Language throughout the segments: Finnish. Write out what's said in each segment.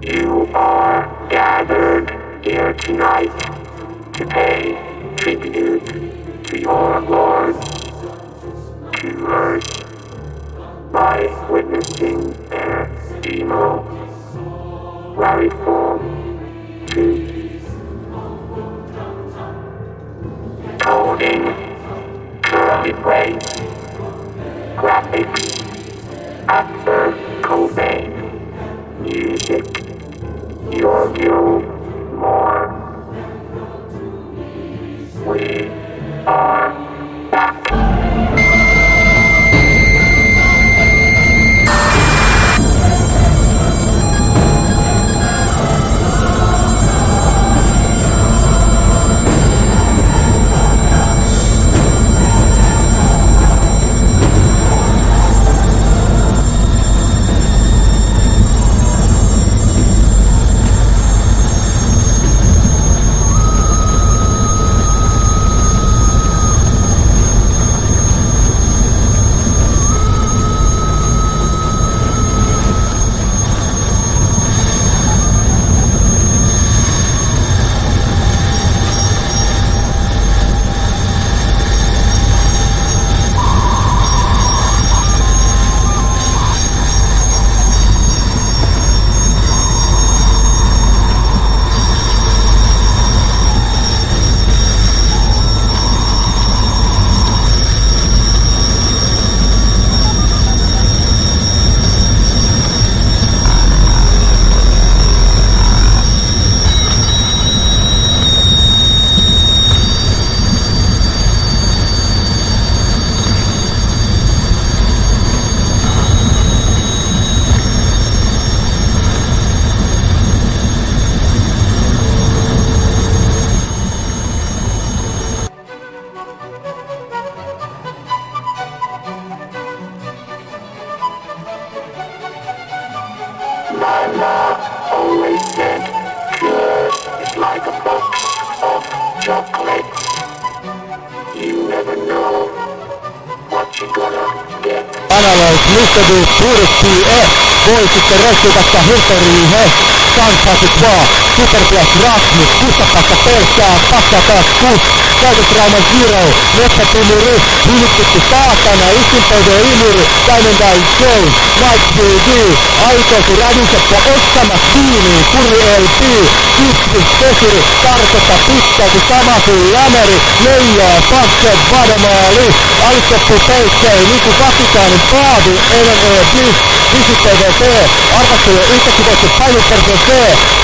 You are gathered here tonight to pay tribute to your Lord, to earth, by witnessing their demo, rifle, to coding, curly graphics, after analog, Mr. Bill Turkki, eh, voi sitten röksytästä historiin, he, 2022. Superflash Rasmus, kusta kustapakka pelkää, pakka taas kus, käytösrauma Zero, metsäpimuri, hylkytti saatana, ikinpöyde imuri, Diamondine Jones, Mike BD, Aitoisi rädisessä ottama kiinni, kuri LP, Kypsi, Pesuri, tarkoita pitkälti sama kuin lämeri, leijaa, passe, vademaali, Aitoisi peikkei, Niku Kapitaani, Paavi, NNE, Bliss, Visitteiden T, arvattujen yhtäkin voittu Painu Persen C,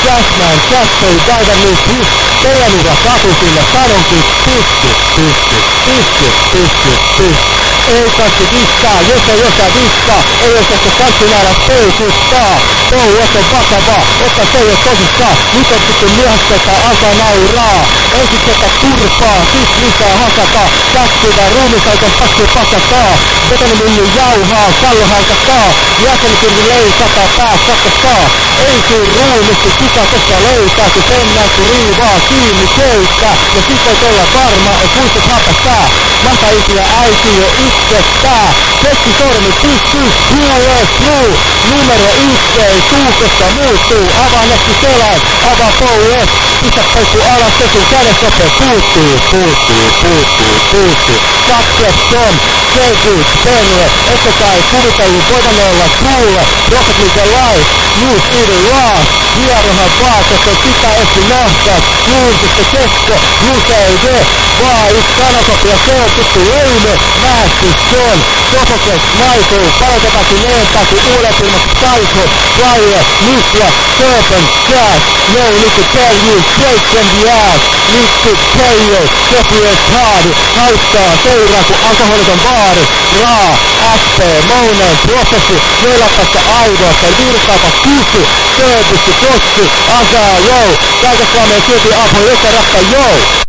Cashman, Diver New Hit. Teidän ura katusille sanonkin Pisti, pisti, pisti, pisti, pisti ei kaikki diskaa, jos ei osaa diskaa, ei osaa se kaikki nähdä peukuttaa. Touhu on vakava, että se ei oo tosissaan, nyt on sitten myöhässä, että alkaa nauraa. Ensin sekä turpaa, sit lisää hakata, käskivä ruumisaiton pakki pakataa. Betonimylly jauhaa, kallo halkataa, jäsenkirvi leikata, pää sakastaa. Ei sun ruumisti kuka tossa löytää, kun sen näkö riivaa kiinni keikka. Ja sit voit olla varma, et muistat hapastaa. Mahtaa isiä äiti jo que está Keskisormi pystyy, huulee suu. Numero yhteen, suukossa muuttuu. Avaa netti selän, avaa pouet. Pistä peukku alas, se sun kädessä se puuttuu, puuttuu, puuttuu, puuttuu. Katseton, selvyys, perre. Ette kai kuvitellut voivan olla suulle. Rocket League Life, New City Lost. Hierohan vaatetta, sitä esti nähtä. Julkista kesko, UCD. Vaan yksi sanakopia, se on tuttu leime. Nähty John, Sofokles, Michael, palautetaakin eentääkin uudet ilmat Psycho, Flyer, Nikla, Serpent, Jazz, No need to tell you, break from the ass, need to tell you, Sofies Hardy, haittaa, seuraa kun alkoholiton baari, Raa, SP, Mounen, Prosessi, Meilapassa aidoista, virtaapa kysy, Service, Kossi, Asaa, Jou, Käytä Suomeen silti apu, joka rakka, Jou!